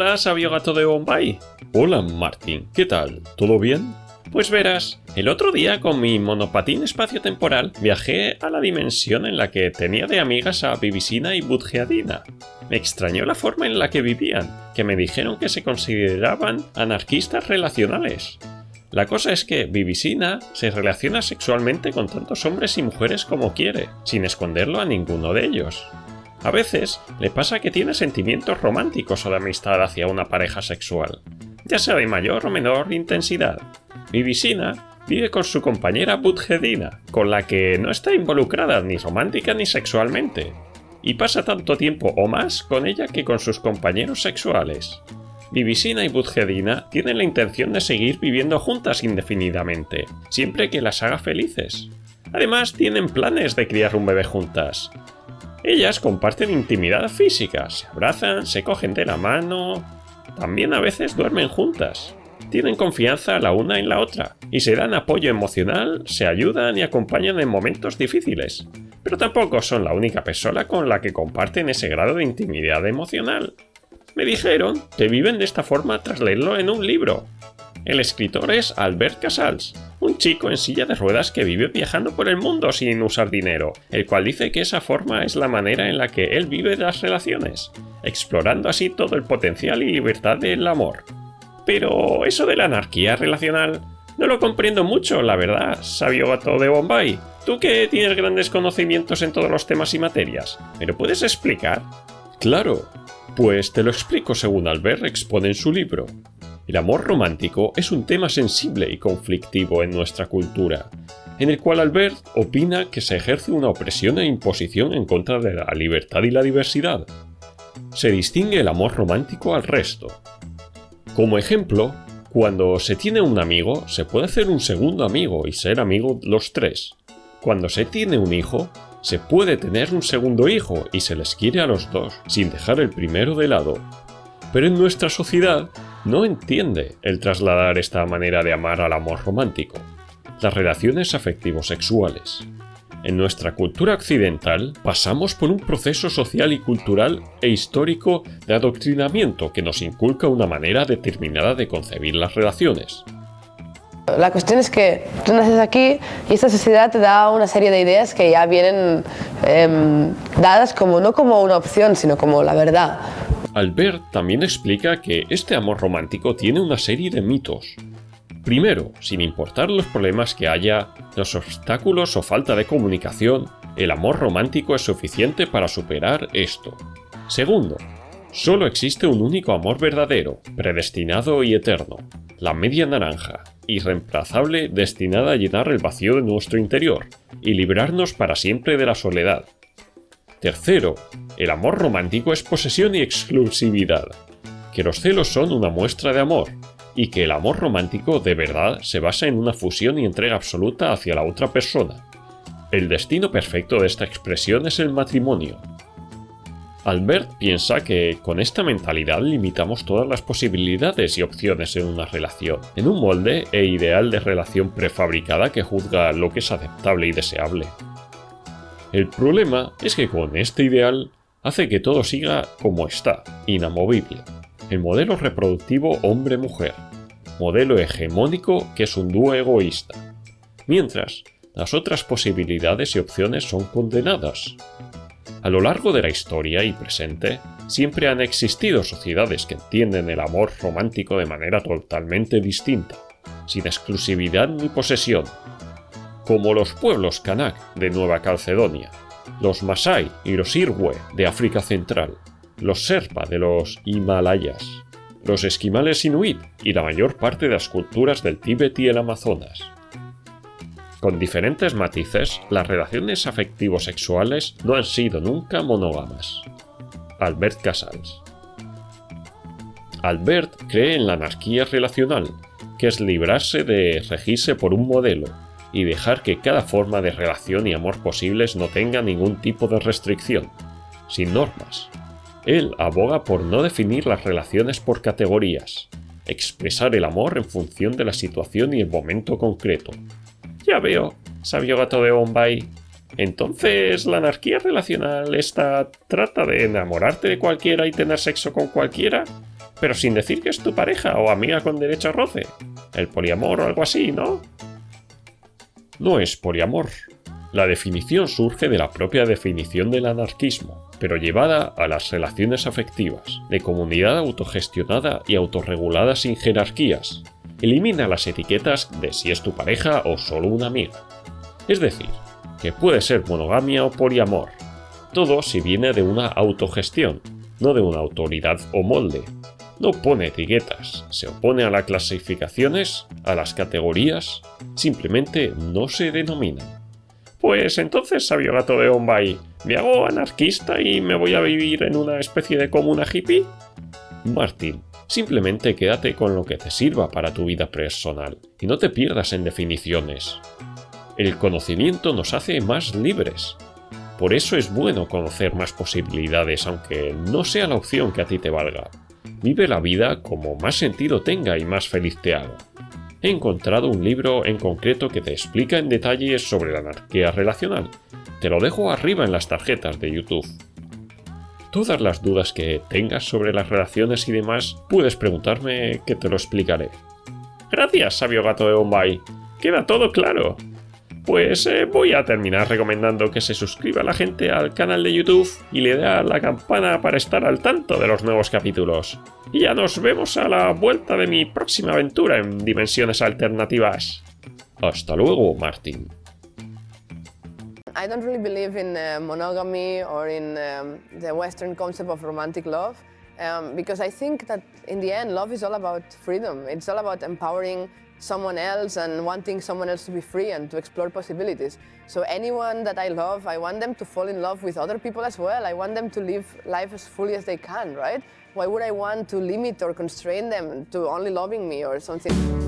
Hola, sabio gato de Bombay. Hola, Martín. ¿Qué tal? ¿Todo bien? Pues verás, el otro día con mi monopatín espacio-temporal viajé a la dimensión en la que tenía de amigas a Bibisina y Budgeadina. Me extrañó la forma en la que vivían, que me dijeron que se consideraban anarquistas relacionales. La cosa es que Bibisina se relaciona sexualmente con tantos hombres y mujeres como quiere, sin esconderlo a ninguno de ellos. A veces le pasa que tiene sentimientos románticos o de amistad hacia una pareja sexual, ya sea de mayor o menor intensidad. Bibisina vive con su compañera Budgedina, con la que no está involucrada ni romántica ni sexualmente, y pasa tanto tiempo o más con ella que con sus compañeros sexuales. Bibisina y Budgedina tienen la intención de seguir viviendo juntas indefinidamente, siempre que las haga felices. Además, tienen planes de criar un bebé juntas. Ellas comparten intimidad física, se abrazan, se cogen de la mano... También a veces duermen juntas. Tienen confianza la una en la otra y se dan apoyo emocional, se ayudan y acompañan en momentos difíciles. Pero tampoco son la única persona con la que comparten ese grado de intimidad emocional. Me dijeron que viven de esta forma tras leerlo en un libro. El escritor es Albert Casals, un chico en silla de ruedas que vive viajando por el mundo sin usar dinero, el cual dice que esa forma es la manera en la que él vive las relaciones, explorando así todo el potencial y libertad del amor. Pero eso de la anarquía relacional no lo comprendo mucho, la verdad, sabio gato de Bombay. Tú que tienes grandes conocimientos en todos los temas y materias, ¿me lo puedes explicar? Claro, pues te lo explico según Albert expone en su libro. El amor romántico es un tema sensible y conflictivo en nuestra cultura, en el cual Albert opina que se ejerce una opresión e imposición en contra de la libertad y la diversidad. Se distingue el amor romántico al resto, como ejemplo, cuando se tiene un amigo, se puede hacer un segundo amigo y ser amigo los tres. Cuando se tiene un hijo, se puede tener un segundo hijo y se les quiere a los dos, sin dejar el primero de lado. Pero en nuestra sociedad no entiende el trasladar esta manera de amar al amor romántico, las relaciones afectivo-sexuales. En nuestra cultura occidental pasamos por un proceso social y cultural e histórico de adoctrinamiento que nos inculca una manera determinada de concebir las relaciones. La cuestión es que tú naces aquí y esta sociedad te da una serie de ideas que ya vienen em, dadas como no como una opción, sino como la verdad. Albert también explica que este amor romántico tiene una serie de mitos, Primero, sin importar los problemas que haya, los obstáculos o falta de comunicación, el amor romántico es suficiente para superar esto. Segundo, solo existe un único amor verdadero, predestinado y eterno, la media naranja, irreemplazable destinada a llenar el vacío de nuestro interior y librarnos para siempre de la soledad. Tercero, el amor romántico es posesión y exclusividad, que los celos son una muestra de amor, y que el amor romántico de verdad se basa en una fusión y entrega absoluta hacia la otra persona. El destino perfecto de esta expresión es el matrimonio. Albert piensa que con esta mentalidad limitamos todas las posibilidades y opciones en una relación, en un molde e ideal de relación prefabricada que juzga lo que es aceptable y deseable. El problema es que con este ideal hace que todo siga como está, inamovible, el modelo reproductivo hombre-mujer, modelo hegemónico que es un dúo egoísta, mientras las otras posibilidades y opciones son condenadas. A lo largo de la historia y presente, siempre han existido sociedades que entienden el amor romántico de manera totalmente distinta, sin exclusividad ni posesión, como los pueblos Kanak de Nueva Calcedonia, los Masai y los Irwe de África Central, los Serpa de los Himalayas, los esquimales inuit y la mayor parte de las culturas del Tíbet y el Amazonas. Con diferentes matices, las relaciones afectivo-sexuales no han sido nunca monógamas. Albert Casals Albert cree en la anarquía relacional, que es librarse de regirse por un modelo y dejar que cada forma de relación y amor posibles no tenga ningún tipo de restricción, sin normas, él aboga por no definir las relaciones por categorías, expresar el amor en función de la situación y el momento concreto. Ya veo, sabio gato de Bombay. Entonces, ¿la anarquía relacional esta trata de enamorarte de cualquiera y tener sexo con cualquiera? pero sin decir que es tu pareja o amiga con derecho a roce. El poliamor o algo así, ¿no? No es poliamor. La definición surge de la propia definición del anarquismo, pero llevada a las relaciones afectivas, de comunidad autogestionada y autorregulada sin jerarquías. Elimina las etiquetas de si es tu pareja o solo una amiga. Es decir, que puede ser monogamia o poliamor. Todo si viene de una autogestión, no de una autoridad o molde, no pone etiquetas, se opone a las clasificaciones, a las categorías, simplemente no se denomina. Pues entonces, sabio gato de Bombay, ¿me hago anarquista y me voy a vivir en una especie de comuna hippie? Martín, simplemente quédate con lo que te sirva para tu vida personal y no te pierdas en definiciones. El conocimiento nos hace más libres. Por eso es bueno conocer más posibilidades aunque no sea la opción que a ti te valga. Vive la vida como más sentido tenga y más feliz te haga. He encontrado un libro en concreto que te explica en detalle sobre la anarquía relacional. Te lo dejo arriba en las tarjetas de YouTube. Todas las dudas que tengas sobre las relaciones y demás, puedes preguntarme que te lo explicaré. Gracias, sabio gato de Bombay. Queda todo claro. Pues eh, voy a terminar recomendando que se suscriba la gente al canal de YouTube y le dé a la campana para estar al tanto de los nuevos capítulos. Y ya nos vemos a la vuelta de mi próxima aventura en Dimensiones Alternativas. Hasta luego, Martin. I don't really believe in uh, monogamy or in um, the Western concept of romantic love um, because I think that in the end love is all about freedom. It's all about empowering someone else and wanting someone else to be free and to explore possibilities. So anyone that I love, I want them to fall in love with other people as well. I want them to live life as fully as they can, right? Why would I want to limit or constrain them to only loving me or something?